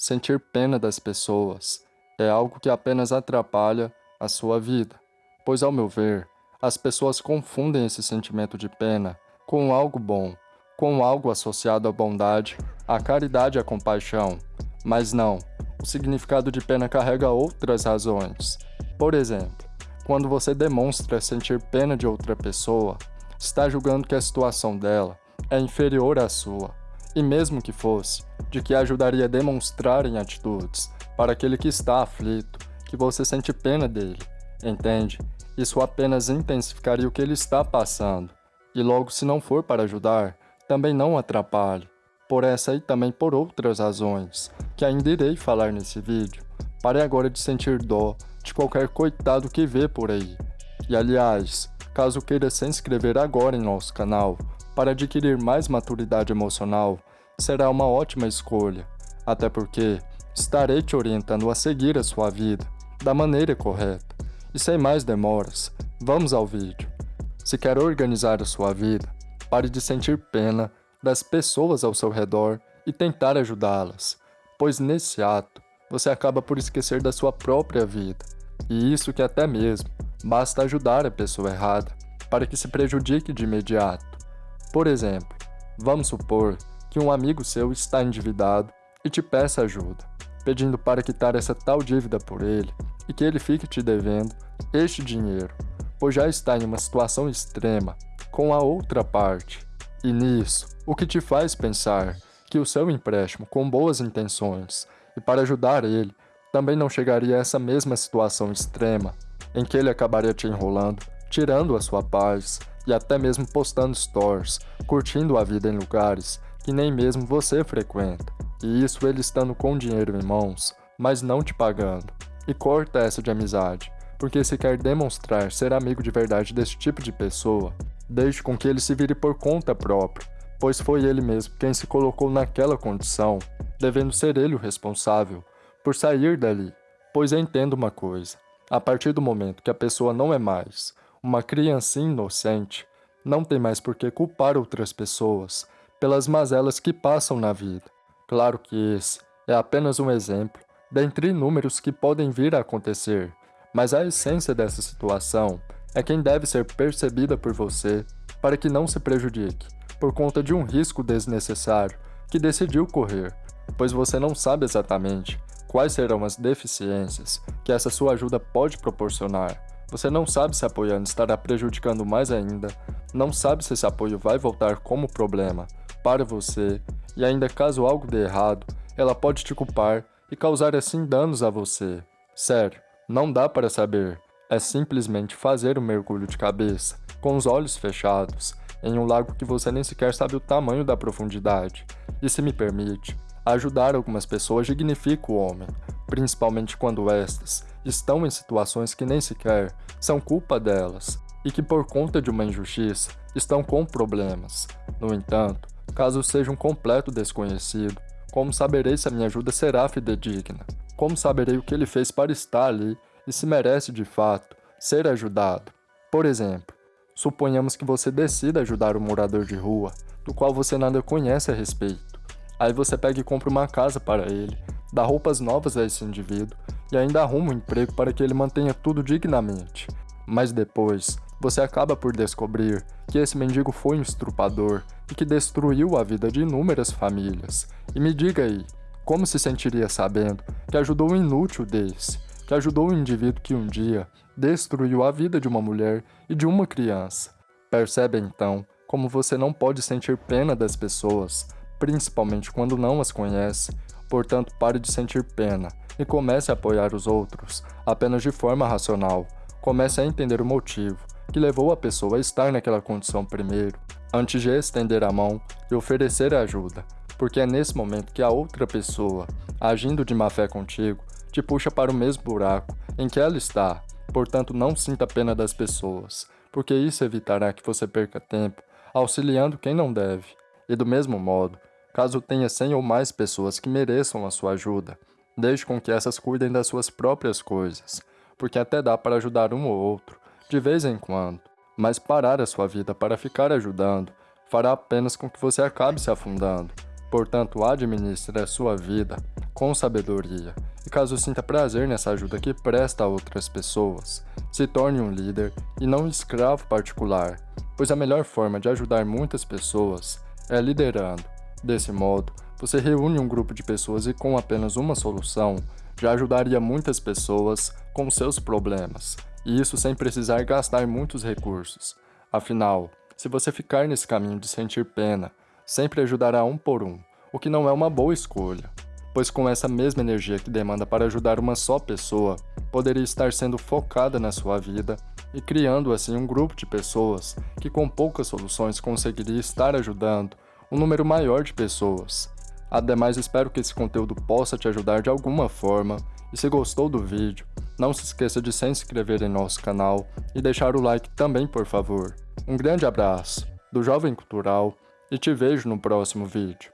sentir pena das pessoas é algo que apenas atrapalha a sua vida, pois, ao meu ver, as pessoas confundem esse sentimento de pena com algo bom, com algo associado à bondade, à caridade e à compaixão. Mas não, o significado de pena carrega outras razões. Por exemplo, quando você demonstra sentir pena de outra pessoa, está julgando que a situação dela é inferior à sua, e mesmo que fosse, de que ajudaria a demonstrar em atitudes para aquele que está aflito, que você sente pena dele, entende? Isso apenas intensificaria o que ele está passando, e logo se não for para ajudar, também não atrapalhe. Por essa e também por outras razões, que ainda irei falar nesse vídeo. Pare agora de sentir dó de qualquer coitado que vê por aí. E aliás, caso queira se inscrever agora em nosso canal, para adquirir mais maturidade emocional, será uma ótima escolha, até porque estarei te orientando a seguir a sua vida da maneira correta. E sem mais demoras, vamos ao vídeo. Se quer organizar a sua vida, pare de sentir pena das pessoas ao seu redor e tentar ajudá-las, pois nesse ato você acaba por esquecer da sua própria vida. E isso que até mesmo basta ajudar a pessoa errada para que se prejudique de imediato. Por exemplo, vamos supor que um amigo seu está endividado e te peça ajuda, pedindo para quitar essa tal dívida por ele e que ele fique te devendo este dinheiro, pois já está em uma situação extrema com a outra parte. E nisso, o que te faz pensar que o seu empréstimo com boas intenções e para ajudar ele também não chegaria a essa mesma situação extrema, em que ele acabaria te enrolando, tirando a sua paz e até mesmo postando stories, curtindo a vida em lugares que nem mesmo você frequenta, e isso ele estando com dinheiro em mãos, mas não te pagando. E corta essa de amizade, porque se quer demonstrar ser amigo de verdade desse tipo de pessoa, deixe com que ele se vire por conta própria, pois foi ele mesmo quem se colocou naquela condição, devendo ser ele o responsável por sair dali. Pois entenda uma coisa, a partir do momento que a pessoa não é mais uma criancinha inocente, não tem mais por que culpar outras pessoas pelas mazelas que passam na vida. Claro que esse é apenas um exemplo dentre inúmeros que podem vir a acontecer, mas a essência dessa situação é quem deve ser percebida por você para que não se prejudique por conta de um risco desnecessário que decidiu correr, pois você não sabe exatamente quais serão as deficiências que essa sua ajuda pode proporcionar você não sabe se apoiando estará prejudicando mais ainda, não sabe se esse apoio vai voltar como problema para você, e ainda caso algo dê errado, ela pode te culpar e causar assim danos a você. Sério, não dá para saber. É simplesmente fazer um mergulho de cabeça, com os olhos fechados, em um lago que você nem sequer sabe o tamanho da profundidade. E se me permite, ajudar algumas pessoas dignifica o homem, principalmente quando estas estão em situações que nem sequer são culpa delas e que por conta de uma injustiça estão com problemas. No entanto, caso seja um completo desconhecido, como saberei se a minha ajuda será fidedigna? Como saberei o que ele fez para estar ali e se merece de fato ser ajudado? Por exemplo, suponhamos que você decida ajudar um morador de rua, do qual você nada conhece a respeito. Aí você pega e compra uma casa para ele, dá roupas novas a esse indivíduo e ainda arruma um emprego para que ele mantenha tudo dignamente. Mas depois, você acaba por descobrir que esse mendigo foi um estrupador e que destruiu a vida de inúmeras famílias. E me diga aí, como se sentiria sabendo que ajudou um inútil desse, que ajudou um indivíduo que um dia destruiu a vida de uma mulher e de uma criança? Percebe então como você não pode sentir pena das pessoas, principalmente quando não as conhece, portanto pare de sentir pena e comece a apoiar os outros, apenas de forma racional. Comece a entender o motivo que levou a pessoa a estar naquela condição primeiro, antes de estender a mão e oferecer ajuda, porque é nesse momento que a outra pessoa, agindo de má fé contigo, te puxa para o mesmo buraco em que ela está. Portanto, não sinta pena das pessoas, porque isso evitará que você perca tempo auxiliando quem não deve. E do mesmo modo, caso tenha 100 ou mais pessoas que mereçam a sua ajuda, Deixe com que essas cuidem das suas próprias coisas, porque até dá para ajudar um ou outro, de vez em quando. Mas parar a sua vida para ficar ajudando fará apenas com que você acabe se afundando. Portanto, administre a sua vida com sabedoria. E caso sinta prazer nessa ajuda que presta a outras pessoas, se torne um líder e não um escravo particular, pois a melhor forma de ajudar muitas pessoas é liderando. Desse modo, você reúne um grupo de pessoas e com apenas uma solução, já ajudaria muitas pessoas com seus problemas, e isso sem precisar gastar muitos recursos. Afinal, se você ficar nesse caminho de sentir pena, sempre ajudará um por um, o que não é uma boa escolha, pois com essa mesma energia que demanda para ajudar uma só pessoa, poderia estar sendo focada na sua vida e criando assim um grupo de pessoas que com poucas soluções conseguiria estar ajudando um número maior de pessoas. Ademais, espero que esse conteúdo possa te ajudar de alguma forma, e se gostou do vídeo, não se esqueça de se inscrever em nosso canal e deixar o like também, por favor. Um grande abraço, do Jovem Cultural, e te vejo no próximo vídeo.